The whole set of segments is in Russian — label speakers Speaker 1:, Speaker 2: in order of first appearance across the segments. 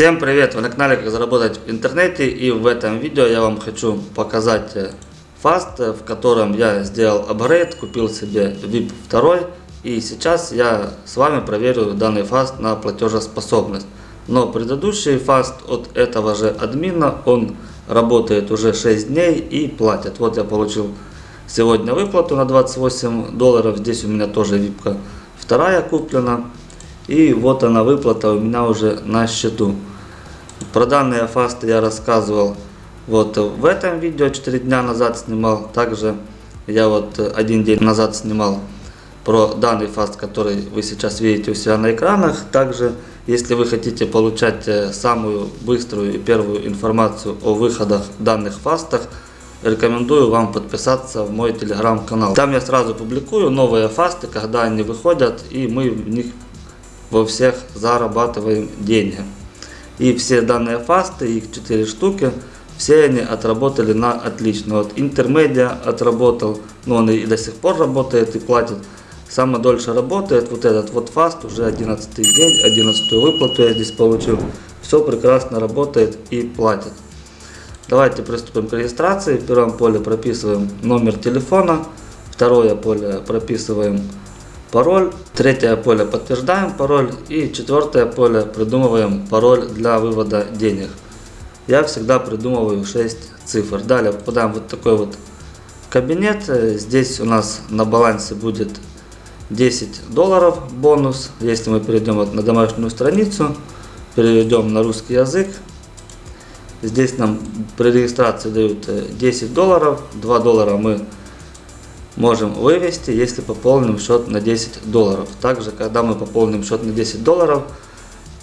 Speaker 1: Всем привет! Вы на канале Как заработать в интернете и в этом видео я вам хочу показать э, фаст, э, в котором я сделал апгрейд, купил себе VIP 2 и сейчас я с вами проверю данный фаст на платежеспособность. Но предыдущий фаст от этого же админа, он работает уже 6 дней и платит. Вот я получил сегодня выплату на 28 долларов, здесь у меня тоже випка вторая куплена. И вот она выплата у меня уже на счету. Про данные фасты я рассказывал вот в этом видео 4 дня назад снимал. Также я вот один день назад снимал про данный фаст, который вы сейчас видите у себя на экранах. Также, если вы хотите получать э, самую быструю и первую информацию о выходах данных фастах, рекомендую вам подписаться в мой телеграм-канал. Там я сразу публикую новые фасты, когда они выходят, и мы в них во всех зарабатываем деньги. И все данные фасты, их 4 штуки, все они отработали на отлично. Вот интермедиа отработал, но он и до сих пор работает и платит. Самое дольше работает вот этот вот фаст, уже 11 день, 11 выплату я здесь получил. Все прекрасно работает и платит. Давайте приступим к регистрации. В первом поле прописываем номер телефона. Второе поле прописываем пароль. Третье поле подтверждаем пароль. И четвертое поле придумываем пароль для вывода денег. Я всегда придумываю 6 цифр. Далее попадаем в вот такой вот кабинет. Здесь у нас на балансе будет 10 долларов бонус. Если мы перейдем вот на домашнюю страницу, перейдем на русский язык. Здесь нам при регистрации дают 10 долларов. 2 доллара мы можем вывести, если пополним счет на 10 долларов. Также, когда мы пополним счет на 10 долларов,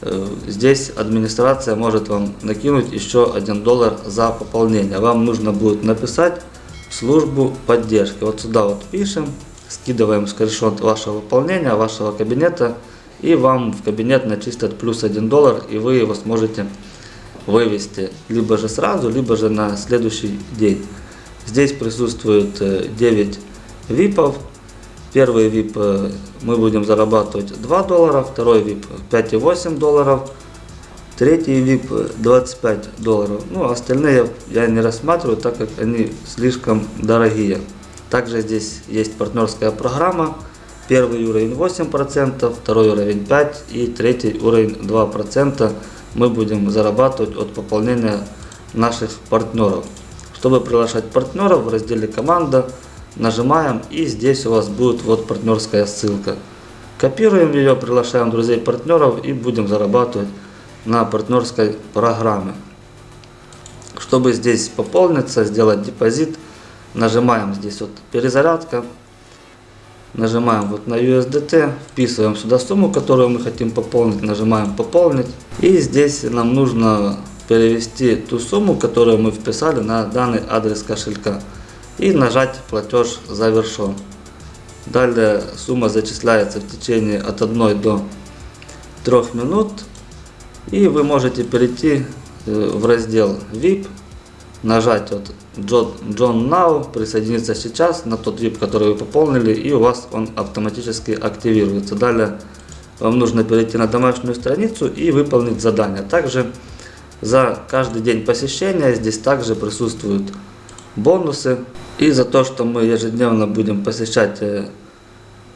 Speaker 1: э, здесь администрация может вам накинуть еще 1 доллар за пополнение. Вам нужно будет написать службу поддержки. Вот сюда вот пишем, скидываем скриншот вашего пополнения, вашего кабинета, и вам в кабинет начистят плюс 1 доллар, и вы его сможете вывести либо же сразу, либо же на следующий день. Здесь присутствует 9 э, випов. Первый вип э, мы будем зарабатывать 2 доллара, второй вип 5,8 долларов, третий вип 25 долларов. Ну, остальные я не рассматриваю, так как они слишком дорогие. Также здесь есть партнерская программа. Первый уровень 8%, второй уровень 5% и третий уровень 2% мы будем зарабатывать от пополнения наших партнеров. Чтобы приглашать партнеров в разделе команда нажимаем и здесь у вас будет вот партнерская ссылка. Копируем ее, приглашаем друзей партнеров и будем зарабатывать на партнерской программе. Чтобы здесь пополниться, сделать депозит, нажимаем здесь вот перезарядка, нажимаем вот на USDT, вписываем сюда сумму, которую мы хотим пополнить, нажимаем пополнить. И здесь нам нужно перевести ту сумму, которую мы вписали на данный адрес кошелька и нажать платеж завершен. Далее сумма зачисляется в течение от 1 до 3 минут. И вы можете перейти э, в раздел VIP, нажать вот John Now, присоединиться сейчас на тот VIP, который вы пополнили, и у вас он автоматически активируется. Далее вам нужно перейти на домашнюю страницу и выполнить задание. Также за каждый день посещения здесь также присутствуют бонусы. И за то, что мы ежедневно будем посещать э,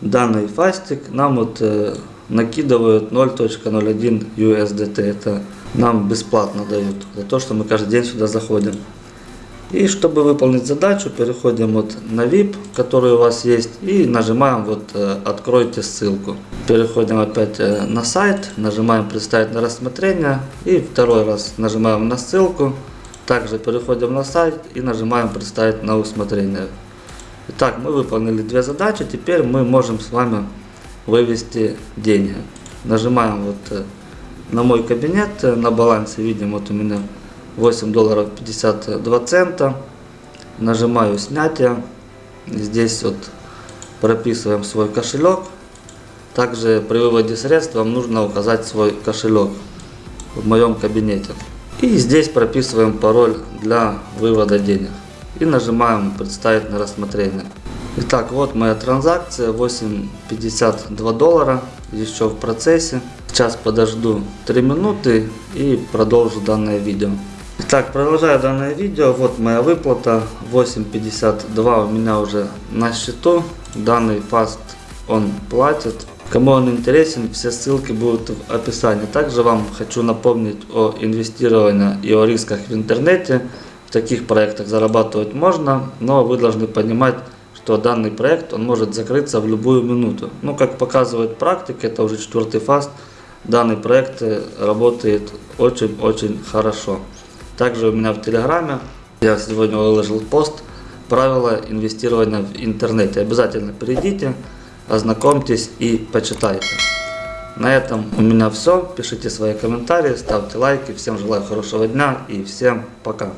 Speaker 1: данный фастик, нам вот э, накидывают 0.01 USDT. Это нам бесплатно дают за то, что мы каждый день сюда заходим. И чтобы выполнить задачу, переходим вот на VIP, который у вас есть, и нажимаем вот э, «Откройте ссылку». Переходим опять на сайт, нажимаем «Представить на рассмотрение» и второй раз нажимаем на ссылку. Также переходим на сайт и нажимаем «Представить на усмотрение». Итак, мы выполнили две задачи, теперь мы можем с вами вывести деньги. Нажимаем вот э, на мой кабинет, э, на балансе видим вот у меня 8 долларов 52 цента. Нажимаю снятие, здесь вот прописываем свой кошелек. Также при выводе средств вам нужно указать свой кошелек в моем кабинете. И здесь прописываем пароль для вывода денег. И нажимаем «Представить на рассмотрение». Итак, вот моя транзакция, 8,52 доллара, еще в процессе. Сейчас подожду 3 минуты и продолжу данное видео. Итак, продолжаю данное видео. Вот моя выплата 8.52 у меня уже на счету. Данный фаст он платит. Кому он интересен, все ссылки будут в описании. Также вам хочу напомнить о инвестировании и о рисках в интернете. В таких проектах зарабатывать можно, но вы должны понимать, что данный проект он может закрыться в любую минуту. Ну, как показывает практика, это уже четвертый фаст, данный проект э, работает очень-очень хорошо. Также у меня в Телеграме, я сегодня выложил пост, правила инвестирования в интернете. Обязательно перейдите, ознакомьтесь и почитайте. На этом у меня все. Пишите свои комментарии, ставьте лайки. Всем желаю хорошего дня и всем пока.